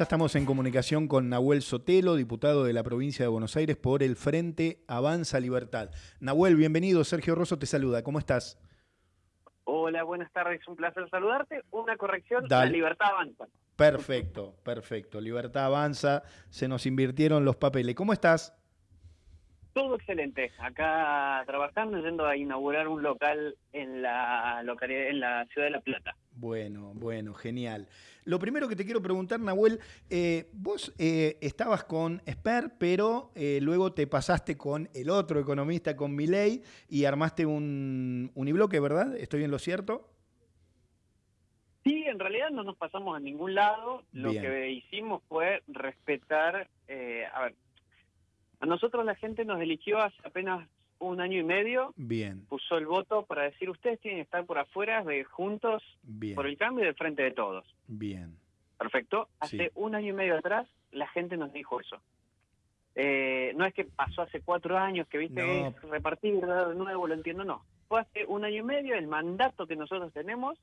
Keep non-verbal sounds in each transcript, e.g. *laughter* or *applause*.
Ya estamos en comunicación con Nahuel Sotelo, diputado de la provincia de Buenos Aires por el Frente Avanza Libertad. Nahuel, bienvenido. Sergio Rosso te saluda. ¿Cómo estás? Hola, buenas tardes. Un placer saludarte. Una corrección, la libertad avanza. Perfecto, perfecto. Libertad avanza. Se nos invirtieron los papeles. ¿Cómo estás? Todo excelente. Acá trabajando, yendo a inaugurar un local en la localidad, en la ciudad de La Plata. Bueno, bueno, genial. Lo primero que te quiero preguntar, Nahuel, eh, vos eh, estabas con Esper, pero eh, luego te pasaste con el otro economista, con Milei, y armaste un unibloque, ¿verdad? ¿Estoy en lo cierto? Sí, en realidad no nos pasamos a ningún lado. Lo que hicimos fue respetar, a ver, a nosotros la gente nos eligió hace apenas un año y medio. Bien. Puso el voto para decir, ustedes tienen que estar por afuera de Juntos por el cambio y del frente de todos. Bien. Perfecto. Hace un año y medio atrás la gente nos dijo eso. Eh, no es que pasó hace cuatro años que viste repartir de nuevo, lo entiendo, no. Fue hace un año y medio, el mandato que nosotros tenemos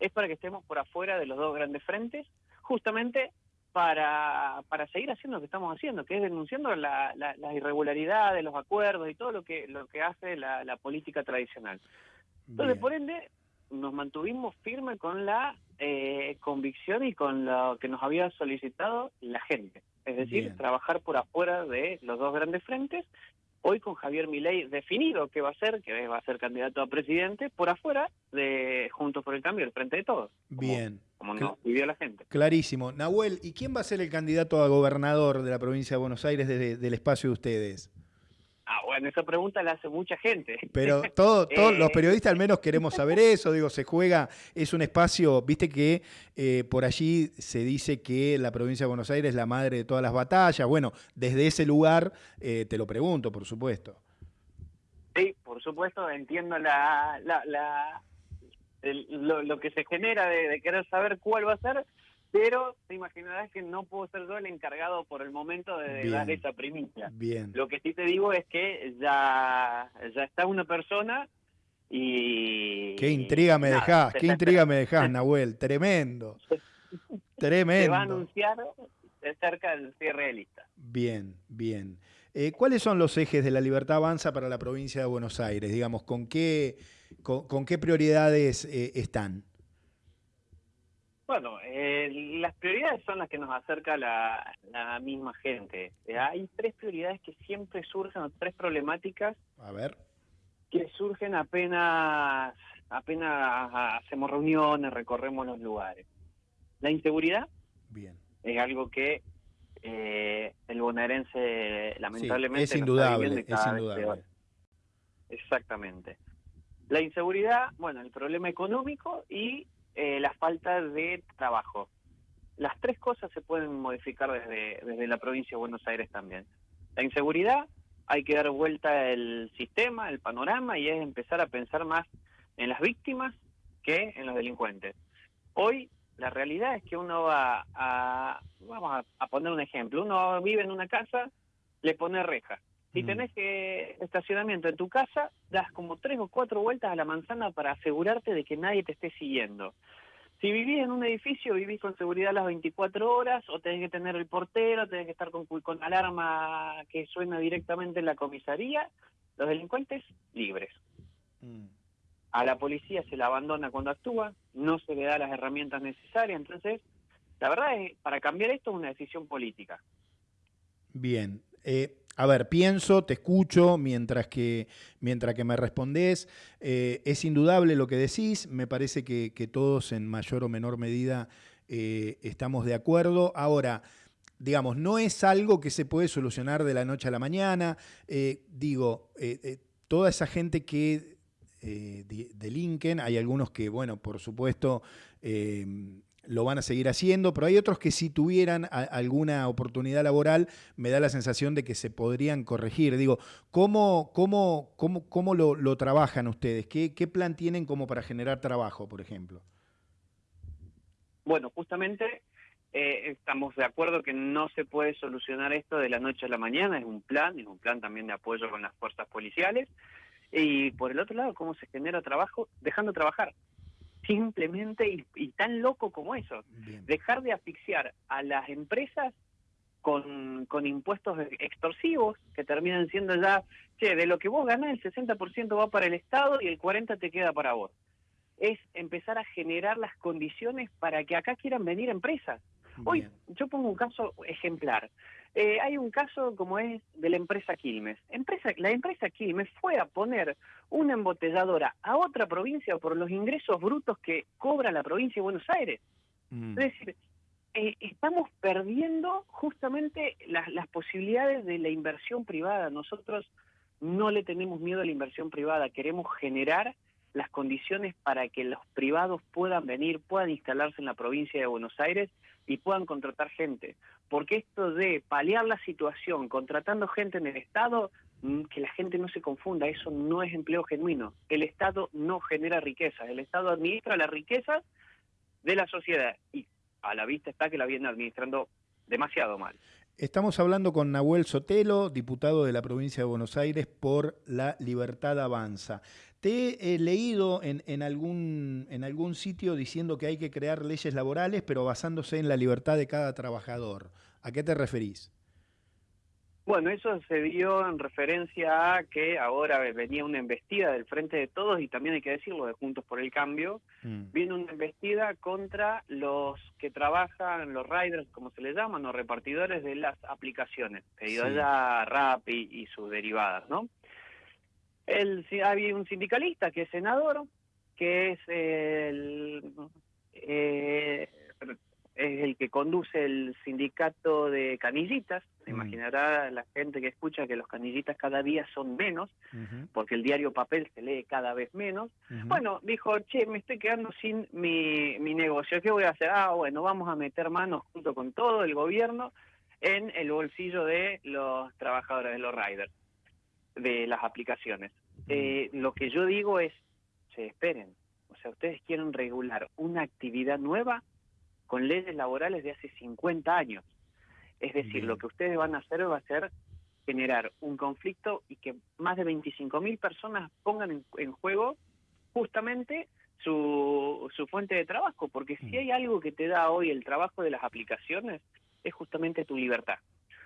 es para que estemos por afuera de los dos grandes frentes, justamente para, para seguir haciendo lo que estamos haciendo, que es denunciando la, la, las irregularidades, los acuerdos y todo lo que, lo que hace la, política tradicional. Entonces, por ende, nos mantuvimos firmes con la eh, convicción y con lo que nos había solicitado la gente. Es decir, trabajar por afuera de los dos grandes frentes. Hoy con Javier Milei definido que va a ser, que va a ser candidato a presidente, por afuera de Juntos por el Cambio, el frente de todos. Bien como nos pidió la gente. Clarísimo. Nahuel, ¿y quién va a ser el candidato a gobernador de la provincia de Buenos Aires desde el espacio de ustedes? Ah, bueno, esa pregunta la hace mucha gente. Pero *laughs* todos los eh. periodistas al menos queremos saber eso, digo, se juega, es un espacio, viste que eh, por allí se dice que la provincia de Buenos Aires es la madre de todas las batallas, bueno, desde ese lugar eh, te lo pregunto, por supuesto. Sí, por supuesto, entiendo la, la lo, que se genera de, querer saber cuál va a ser, pero te imaginarás que no puedo ser yo el encargado por el momento de, dar esa primicia. Bien. Lo que sí te digo es que ya, ya está una persona y... Qué intriga me dejás, qué intriga me dejás, Nahuel, tremendo. *laughs* Tremendo. Se va a anunciar cerca del cierre de lista. Bien, bien. Eh, ¿Cuáles son los ejes de la libertad avanza para la provincia de Buenos Aires? Digamos, ¿con qué ¿Con, qué prioridades eh, están? Bueno, eh, las prioridades son las que nos acerca la, la misma gente. Eh, hay tres prioridades que siempre surgen, tres problemáticas. A ver. Que surgen apenas, apenas hacemos reuniones, recorremos los lugares. La inseguridad. Bien. Es algo que el bonaerense lamentablemente es indudable, es indudable. Exactamente. La inseguridad, bueno, el problema económico y eh, la falta de trabajo. Las tres cosas se pueden modificar desde, desde la provincia de Buenos Aires también. La inseguridad, hay que dar vuelta el sistema, el panorama y es empezar a pensar más en las víctimas que en los delincuentes. Hoy la realidad es que uno va a, vamos a poner un ejemplo, uno vive en una casa, le pone reja, si mm. tenés que estacionamiento en tu casa, das como tres o cuatro vueltas a la manzana para asegurarte de que nadie te esté siguiendo. Si vivís en un edificio, vivís con seguridad las 24 horas, o tenés que tener el portero, tenés que estar con, con alarma que suena directamente en la comisaría, los delincuentes libres. Mm. A la policía se la abandona cuando actúa, no se le da las herramientas necesarias, entonces, la verdad es, para cambiar esto es una decisión política. Bien. Eh, a ver, pienso, te escucho mientras que, mientras que me respondés. Eh, es indudable lo que decís, me parece que, todos en mayor o menor medida eh, estamos de acuerdo. Ahora, digamos, no es algo que se puede solucionar de la noche a la mañana. digo, toda esa gente que delinquen, hay algunos que, bueno, por supuesto, lo van a seguir haciendo, pero hay otros que si tuvieran alguna oportunidad laboral, me da la sensación de que se podrían corregir. Digo, ¿cómo, cómo, cómo, cómo lo, trabajan ustedes? ¿Qué, ¿Qué plan tienen como para generar trabajo, por ejemplo? Bueno, justamente eh, estamos de acuerdo que no se puede solucionar esto de la noche a la mañana, es un plan, es un plan también de apoyo con las fuerzas policiales. Y por el otro lado, ¿cómo se genera trabajo? Dejando trabajar. Simplemente y, tan loco como eso. Dejar de asfixiar a las empresas con, con impuestos extorsivos que terminan siendo ya, che, de lo que vos ganás el 60% va para el Estado y el 40% te queda para vos. Es empezar a generar las condiciones para que acá quieran venir empresas. Hoy yo pongo un caso ejemplar. Eh, hay un caso como es de la empresa Quilmes. Empresa, la empresa Quilmes fue a poner una embotelladora a otra provincia por los ingresos brutos que cobra la provincia de Buenos Aires. Mm. Es decir, eh, estamos perdiendo justamente las, las posibilidades de la inversión privada. Nosotros no le tenemos miedo a la inversión privada, queremos generar las condiciones para que los privados puedan venir, puedan instalarse en la provincia de Buenos Aires y puedan contratar gente. Porque esto de paliar la situación contratando gente en el Estado, mm, que la gente no se confunda, eso no es empleo genuino. El Estado no genera riqueza, el Estado administra la riqueza de la sociedad y a la vista está que la viene administrando demasiado mal. Estamos hablando con Nahuel Sotelo, diputado de la provincia de Buenos Aires por La Libertad Avanza. Te he leído en, algún, en algún sitio diciendo que hay que crear leyes laborales, pero basándose en la libertad de cada trabajador. ¿A qué te referís? Bueno, eso se dio en referencia a que ahora venía una embestida del Frente de Todos y también hay que decirlo de Juntos por el Cambio, mm. viene una embestida contra los que trabajan, los riders, como se les llaman, los repartidores de las aplicaciones, pedido sí. ya RAP y sus derivadas, ¿no? El, había un sindicalista que es senador, que es el, eh, es el que conduce el sindicato de canillitas. Se mm. imaginará la gente que escucha que los canillitas cada día son menos, porque el diario papel se lee cada vez menos. Bueno, dijo, che, me estoy quedando sin mi, mi negocio. ¿Qué voy a hacer? Ah, bueno, vamos a meter manos junto con todo el gobierno en el bolsillo de los trabajadores de los riders de las aplicaciones. Eh, lo que yo digo es, se esperen, o sea, ustedes quieren regular una actividad nueva con leyes laborales de hace 50 años. Es decir, lo que ustedes van a hacer va a ser generar un conflicto y que más de 25.000 personas pongan en, juego justamente su, su fuente de trabajo, porque si hay algo que te da hoy el trabajo de las aplicaciones, es justamente tu libertad.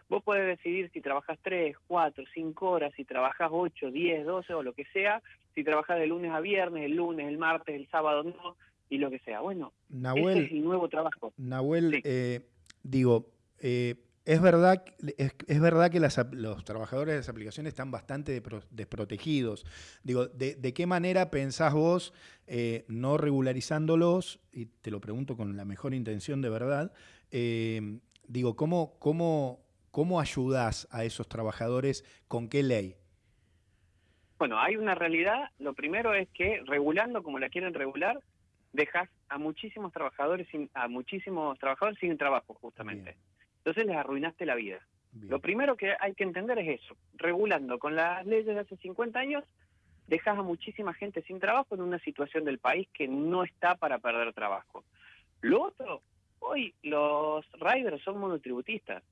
Vos podés decidir si trabajas 3, 4, 5 horas, si trabajas 8, 10, 12 o lo que sea, si trabajas de lunes a viernes, el lunes, el martes, el sábado no, y lo que sea. Bueno, ese es el nuevo trabajo. Nahuel, eh, digo, eh, es verdad, es, verdad que los trabajadores de las aplicaciones están bastante desprotegidos. Digo, ¿de, qué manera pensás vos, eh, no regularizándolos, y te lo pregunto con la mejor intención de verdad, digo, ¿cómo, cómo ¿Cómo ayudás a esos trabajadores? ¿Con qué ley? Bueno, hay una realidad. Lo primero es que regulando como la quieren regular, dejas a muchísimos trabajadores sin, a muchísimos trabajadores sin trabajo, justamente. Entonces les arruinaste la vida. Lo primero que hay que entender es eso. Regulando con las leyes de hace 50 años, dejas a muchísima gente sin trabajo en una situación del país que no está para perder trabajo. Lo otro, hoy los riders son monotributistas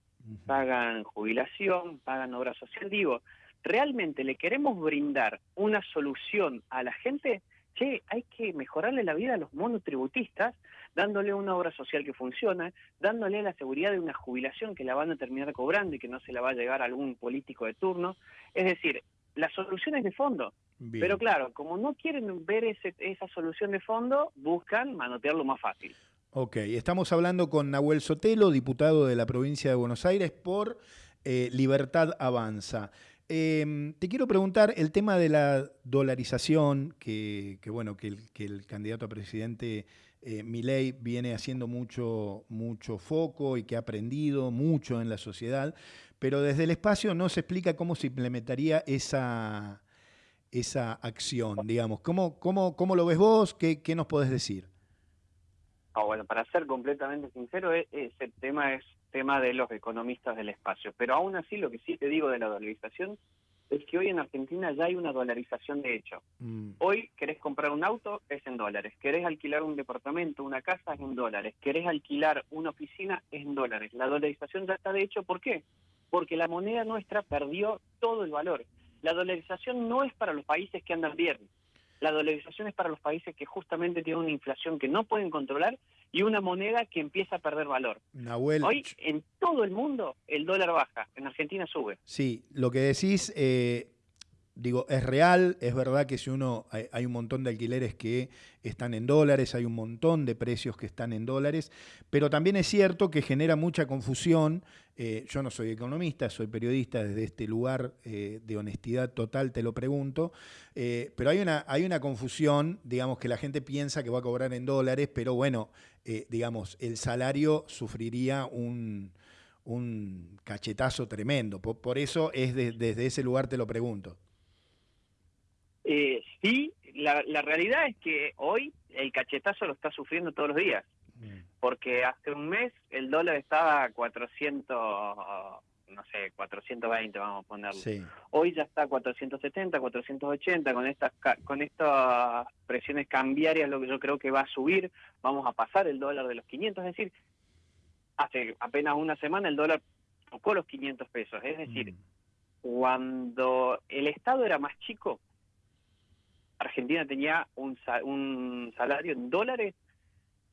pagan jubilación, pagan obra social. Digo, ¿realmente le queremos brindar una solución a la gente? Che, hay que mejorarle la vida a los monotributistas, dándole una obra social que funciona, dándole la seguridad de una jubilación que la van a terminar cobrando y que no se la va a llegar a algún político de turno. Es decir, la solución es de fondo. Pero claro, como no quieren ver ese, esa solución de fondo, buscan manotearlo más fácil. Ok, estamos hablando con Nahuel Sotelo, diputado de la provincia de Buenos Aires por eh, Libertad Avanza. Em, te quiero preguntar el tema de la dolarización, que, bueno, que el, candidato a presidente eh, Milei viene haciendo mucho, mucho foco y que ha aprendido mucho en la sociedad, pero desde el espacio no se explica cómo se implementaría esa, esa acción, digamos. ¿Cómo, cómo, cómo lo ves vos? ¿Qué, qué nos podés decir? Ah, bueno, para ser completamente sincero, e, ese tema es tema de los economistas del espacio. Pero aún así, lo que sí te digo de la dolarización es que hoy en Argentina ya hay una dolarización de hecho. Mm. Hoy querés comprar un auto, es en dólares. Querés alquilar un departamento, una casa, es en dólares. Querés alquilar una oficina, es en dólares. La dolarización ya está de hecho, ¿por qué? Porque la moneda nuestra perdió todo el valor. La dolarización no es para los países que andan bien. La dolarización es para los países que justamente tienen una inflación que no pueden controlar y una moneda que empieza a perder valor. Hoy en todo el mundo el dólar baja, en Argentina sube. Sí, lo que decís eh, digo, es real, es verdad que si uno, hay, un montón de alquileres que están en dólares, hay un montón de precios que están en dólares, pero también es cierto que genera mucha confusión. Eh, yo no soy economista, soy periodista desde este lugar eh, de honestidad total, te lo pregunto, eh, pero hay una, hay una confusión, digamos, que la gente piensa que va a cobrar en dólares, pero bueno, digamos, el salario sufriría un, cachetazo tremendo. Por, eso es desde ese lugar te lo pregunto. Eh, sí, la, realidad es que hoy el cachetazo lo está sufriendo todos los días. Porque hace un mes el dólar estaba a 400, no sé, 420 vamos a ponerlo. Hoy ya está a 470, 480, con estas, con estas presiones cambiarias lo que yo creo que va a subir, vamos a pasar el dólar de los 500, es decir, hace apenas una semana el dólar tocó los 500 pesos, es decir, mm. cuando el Estado era más chico, Argentina tenía un, un salario en dólares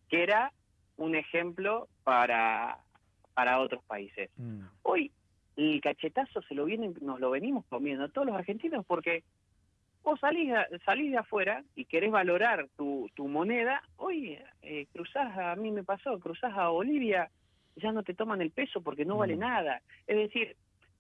que era un ejemplo para, para otros países. Mm. Hoy el cachetazo se lo vienen, nos lo venimos comiendo todos los argentinos porque vos salís, salís de afuera y querés valorar tu, tu moneda, hoy eh, cruzás, a mí me pasó, cruzás a Bolivia, ya no te toman el peso porque no vale mm. nada. Es decir,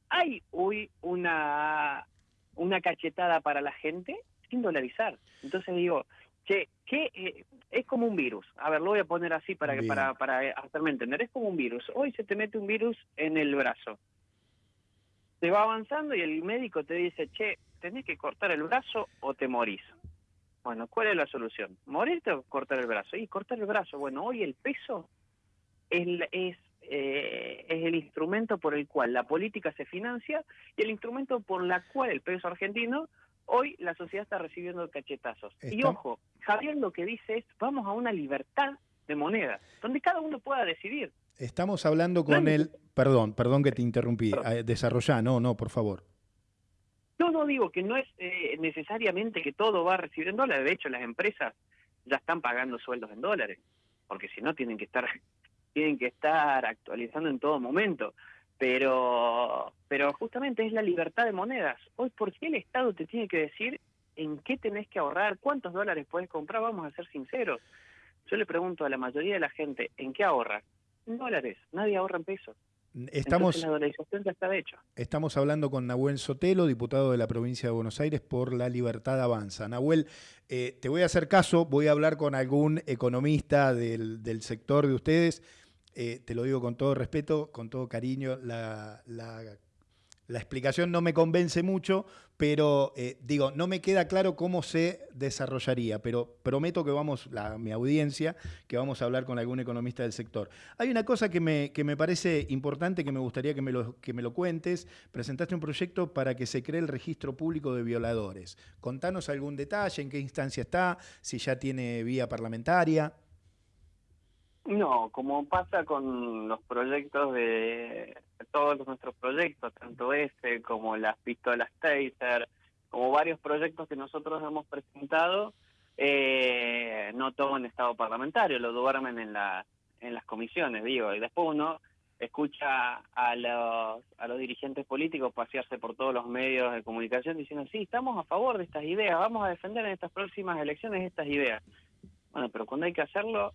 hay hoy una, una cachetada para la gente sin dolarizar. Entonces digo, che, que eh, es como un virus. A ver, lo voy a poner así para, que, para, para hacerme entender. Es como un virus. Hoy se te mete un virus en el brazo. Te va avanzando y el médico te dice, che, tenés que cortar el brazo o te morís. Bueno, ¿cuál es la solución? ¿Morirte o cortar el brazo? Y cortar el brazo. Bueno, hoy el peso es, es, eh, es el instrumento por el cual la política se financia y el instrumento por la cual el peso argentino Hoy la sociedad está recibiendo cachetazos. Y ojo, Javier lo que dice es, vamos a una libertad de moneda, donde cada uno pueda decidir. Estamos hablando con él, perdón, perdón que te interrumpí, eh, desarrollá, no, no, por favor. No, no digo que no es eh, necesariamente que todo va a recibir en dólares, de hecho las empresas ya están pagando sueldos en dólares, porque si no tienen que estar *laughs* tienen que estar actualizando en todo momento pero, pero justamente es la libertad de monedas. Hoy, ¿por qué el Estado te tiene que decir en qué tenés que ahorrar, cuántos dólares puedes comprar? Vamos a ser sinceros. Yo le pregunto a la mayoría de la gente, ¿en qué ahorra? En dólares, nadie ahorra en pesos. Estamos, la dolarización ya está hecho. Estamos hablando con Nahuel Sotelo, diputado de la provincia de Buenos Aires por La Libertad Avanza. Nahuel, eh, te voy a hacer caso, voy a hablar con algún economista del, del sector de ustedes eh, te lo digo con todo respeto, con todo cariño, la, explicación no me convence mucho, pero eh, digo, no me queda claro cómo se desarrollaría, pero prometo que vamos, mi audiencia, que vamos a hablar con algún economista del sector. Hay una cosa que me, que me parece importante, que me gustaría que me, lo, que me lo cuentes. Presentaste un proyecto para que se cree el registro público de violadores. Contanos algún detalle, en qué instancia está, si ya tiene vía parlamentaria. No, como pasa con los proyectos de todos nuestros proyectos, tanto este como las pistolas Taser, como varios proyectos que nosotros hemos presentado, eh, no toman estado parlamentario, lo duermen en, la, en las comisiones, digo, y después uno escucha a los, a los dirigentes políticos pasearse por todos los medios de comunicación diciendo, sí, estamos a favor de estas ideas, vamos a defender en estas próximas elecciones estas ideas. Bueno, pero cuando hay que hacerlo,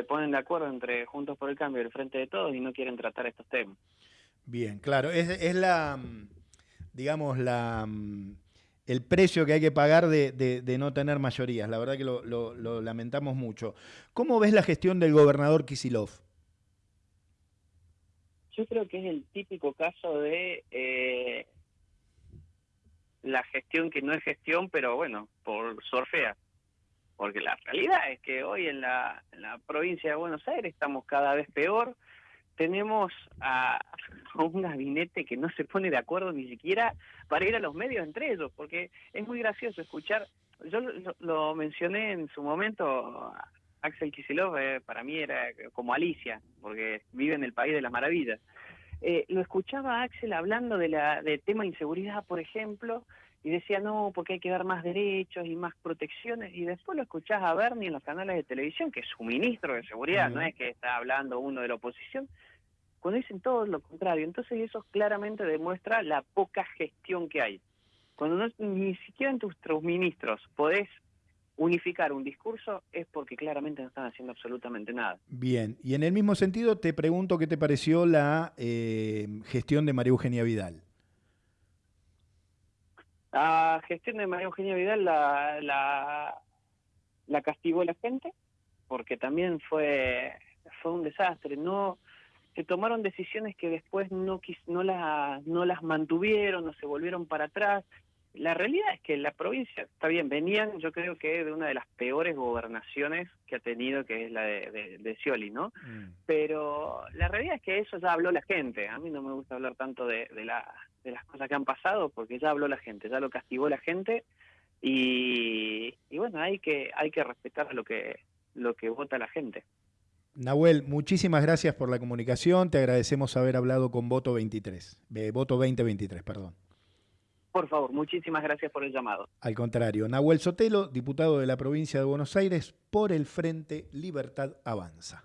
se ponen de acuerdo entre Juntos por el Cambio y el Frente de Todos y no quieren tratar estos temas. Bien, claro, es, es la, mm, digamos, la, mm, el precio que hay que pagar de, no tener mayorías. La verdad que lo, lamentamos mucho. ¿Cómo ves la gestión del gobernador Kisilov? Yo creo que es el típico caso de eh, la gestión que no es gestión, pero bueno, por sorfea porque la realidad es que hoy en la, provincia de Buenos Aires estamos cada vez peor, tenemos *laughs* a, un gabinete que no se pone de acuerdo ni siquiera para ir a los medios entre ellos, porque es muy gracioso escuchar, yo lo, mencioné en su momento, Axel Kicillof eh, para mí era como Alicia, porque vive en el país de las maravillas. Eh, lo escuchaba Axel hablando de la de tema inseguridad, por ejemplo, y decía, no, porque hay que dar más derechos y más protecciones, y después lo escuchás a Bernie en los canales de televisión, que es su ministro de seguridad, no es que está hablando uno de la oposición, cuando dicen todo lo contrario. Entonces eso claramente demuestra la poca gestión que hay. Cuando no, ni siquiera entre tus ministros podés unificar un discurso es porque claramente no están haciendo absolutamente nada. Bien, y en el mismo sentido te pregunto qué te pareció la eh, gestión de María Eugenia Vidal. La gestión de María Eugenia Vidal la, la, la castigó la gente porque también fue, fue un desastre. No se tomaron decisiones que después no, no, la, no las mantuvieron, no se volvieron para atrás. La realidad es que la provincia, está bien, venían yo creo que de una de las peores gobernaciones que ha tenido, que es la de, de, Scioli, ¿no? Mm. Pero la realidad es que eso ya habló la gente. A mí no me gusta hablar tanto de, de, la, de las cosas que han pasado porque ya habló la gente, ya lo castigó la gente y, y bueno, hay que, hay que respetar lo que, lo que vota la gente. Nahuel, muchísimas gracias por la comunicación. Te agradecemos haber hablado con Voto 23, eh, Voto 2023, perdón. Por favor, muchísimas gracias por el llamado. Al contrario, Nahuel Sotelo, diputado de la provincia de Buenos Aires, por el Frente Libertad Avanza.